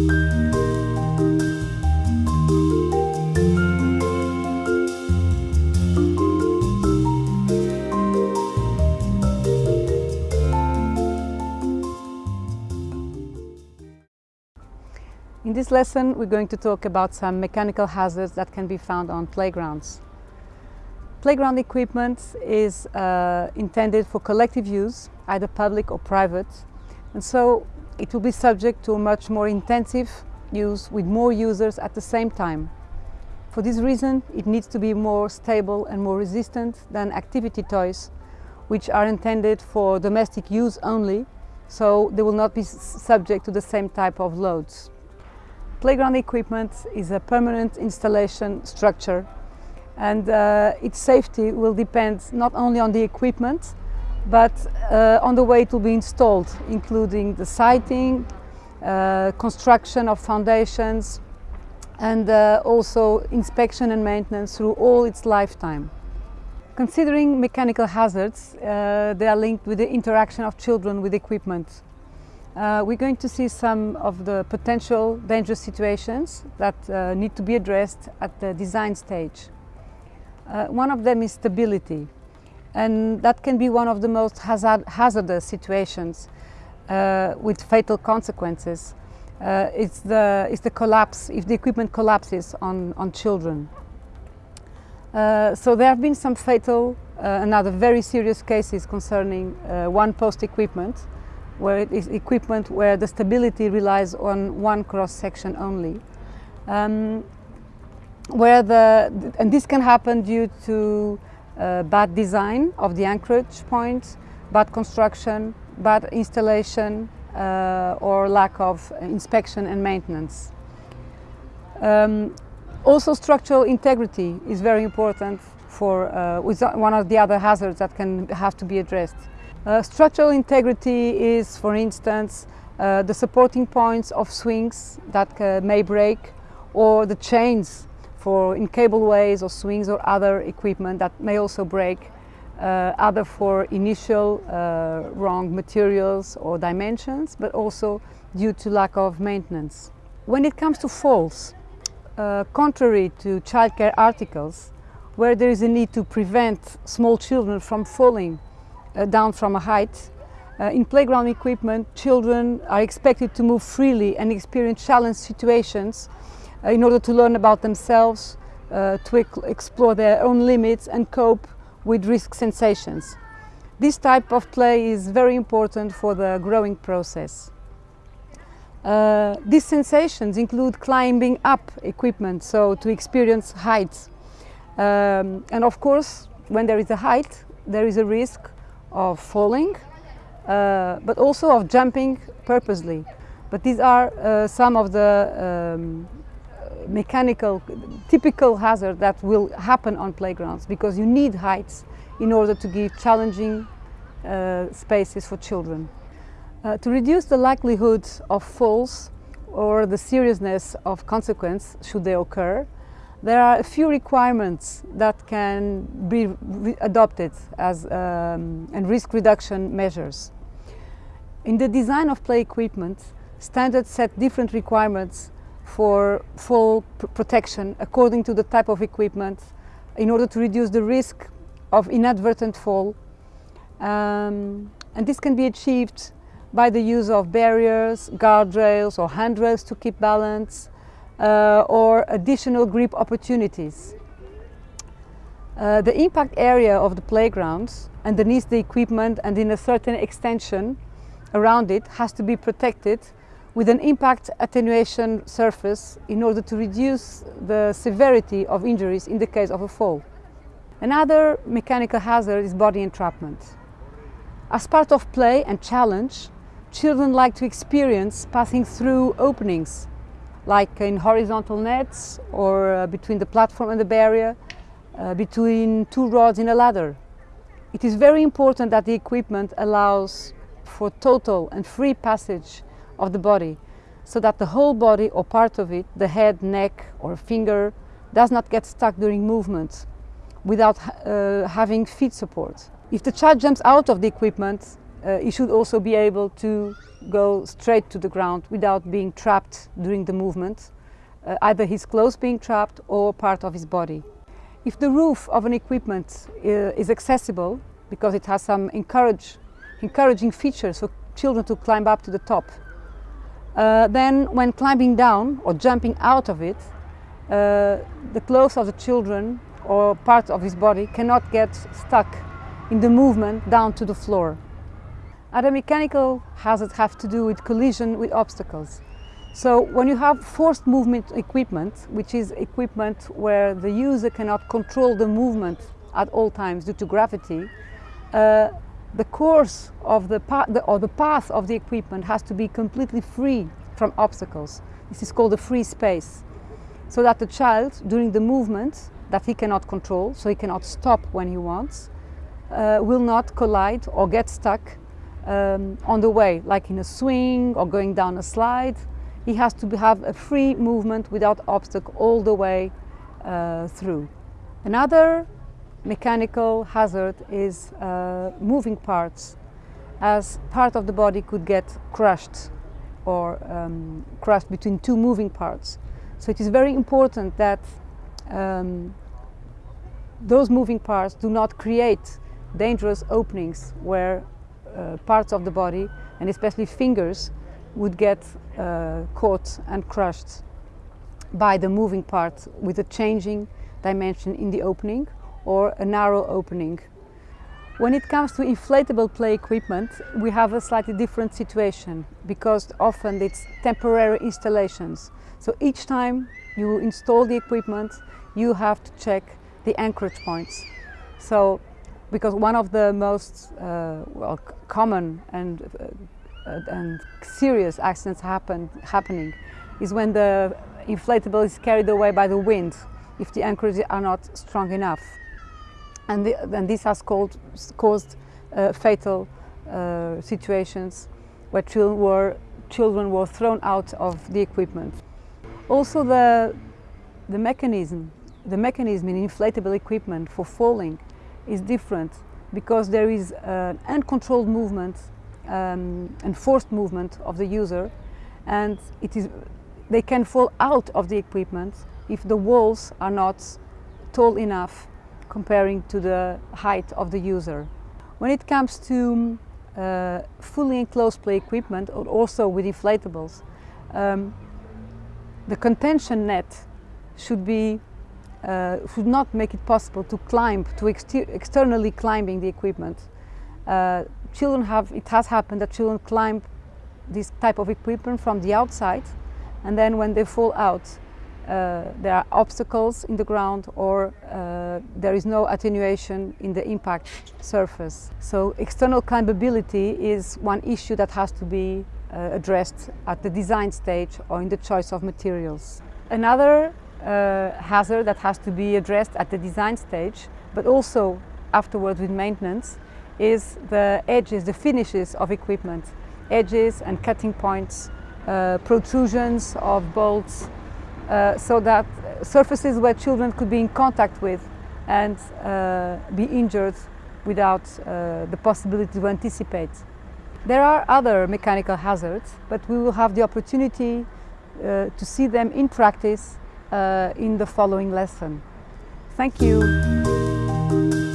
In this lesson we're going to talk about some mechanical hazards that can be found on playgrounds. Playground equipment is uh, intended for collective use, either public or private, and so it will be subject to a much more intensive use with more users at the same time. For this reason it needs to be more stable and more resistant than activity toys which are intended for domestic use only, so they will not be subject to the same type of loads. Playground equipment is a permanent installation structure and uh, its safety will depend not only on the equipment but uh, on the way it will be installed, including the siting, uh, construction of foundations and uh, also inspection and maintenance through all its lifetime. Considering mechanical hazards, uh, they are linked with the interaction of children with equipment. Uh, we're going to see some of the potential dangerous situations that uh, need to be addressed at the design stage. One of them is stability and that can be one of the most hazard hazardous situations uh, with fatal consequences. Uh, it's, the, it's the collapse, if the equipment collapses on, on children. Uh, so there have been some fatal and other very serious cases concerning one post equipment where it is equipment where the stability relies on one cross section only. Um, where the, and this can happen due to uh, bad design of the anchorage point, bad construction, bad installation uh, or lack of inspection and maintenance. Um, also structural integrity is very important for uh, one of the other hazards that can have to be addressed. Uh, structural integrity is, for instance, uh, the supporting points of swings that uh, may break or the chains for in cableways or swings or other equipment that may also break, uh, either for initial uh, wrong materials or dimensions, but also due to lack of maintenance. When it comes to falls, uh, contrary to childcare articles, where there is a need to prevent small children from falling uh, down from a height. Uh, in playground equipment, children are expected to move freely and experience challenge situations in order to learn about themselves, to explore their own limits and cope with risk sensations. This type of play is very important for the growing process. Uh, these sensations include climbing up equipment, so to experience heights. Um, and of course, when there is a height, there is a risk of falling, uh, but also of jumping purposely. But these are uh, some of the um, mechanical, typical hazard that will happen on playgrounds because you need heights in order to give challenging uh, spaces for children. Uh, to reduce the likelihood of falls or the seriousness of consequence should they occur, there are a few requirements that can be adopted as um, and risk reduction measures. In the design of play equipment, standards set different requirements for fall protection according to the type of equipment in order to reduce the risk of inadvertent fall. Um, and this can be achieved by the use of barriers, guardrails or handrails to keep balance, uh, or additional grip opportunities. Uh, the impact area of the playgrounds underneath the equipment and in a certain extension around it has to be protected with an impact attenuation surface in order to reduce the severity of injuries in the case of a fall. Another mechanical hazard is body entrapment. As part of play and challenge, children like to experience passing through openings like in horizontal nets or uh, between the platform and the barrier, uh, between two rods in a ladder. It is very important that the equipment allows for total and free passage of the body so that the whole body or part of it, the head, neck or finger, does not get stuck during movement without uh, having feet support. If the child jumps out of the equipment, uh, he should also be able to go straight to the ground without being trapped during the movement, uh, either his clothes being trapped or part of his body. If the roof of an equipment uh, is accessible, because it has some encourage, encouraging features for children to climb up to the top, uh, then when climbing down or jumping out of it, uh, the clothes of the children or part of his body cannot get stuck in the movement down to the floor. Other mechanical hazards have to do with collision with obstacles. So when you have forced movement equipment, which is equipment where the user cannot control the movement at all times due to gravity, uh, the course of the, the, or the path of the equipment has to be completely free from obstacles. This is called a free space. So that the child, during the movement that he cannot control, so he cannot stop when he wants, uh, will not collide or get stuck um, on the way, like in a swing or going down a slide. He has to have a free movement without obstacle all the way uh, through. Another mechanical hazard is uh, moving parts as part of the body could get crushed or um, crushed between two moving parts. So it is very important that um, those moving parts do not create dangerous openings where uh, parts of the body and especially fingers would get uh, caught and crushed by the moving part with a changing dimension in the opening or a narrow opening. When it comes to inflatable play equipment, we have a slightly different situation because often it's temporary installations. So each time you install the equipment, you have to check the anchorage points. So because one of the most uh, well, common and, uh, and serious accidents happen, happening is when the inflatable is carried away by the wind if the anchors are not strong enough and, the, and this has called, caused uh, fatal uh, situations where children were, children were thrown out of the equipment. Also the, the mechanism, the mechanism in inflatable equipment for falling is different because there is an uncontrolled movement um, and forced movement of the user and it is, they can fall out of the equipment if the walls are not tall enough comparing to the height of the user. When it comes to uh, fully enclosed play equipment or also with inflatables, um, the contention net should be uh, should not make it possible to climb, to exter externally climbing the equipment. Uh, children have, it has happened that children climb this type of equipment from the outside and then when they fall out there are obstacles in the ground or uh, there is no attenuation in the impact surface. So external climbability is one issue that has to be uh, addressed at the design stage or in the choice of materials. Another uh, hazard that has to be addressed at the design stage but also afterwards with maintenance is the edges, the finishes of equipment. Edges and cutting points, uh, protrusions of bolts, uh, so that surfaces where children could be in contact with and uh, be injured without uh, the possibility to anticipate. There are other mechanical hazards, but we will have the opportunity uh, to see them in practice uh, in the following lesson. Thank you.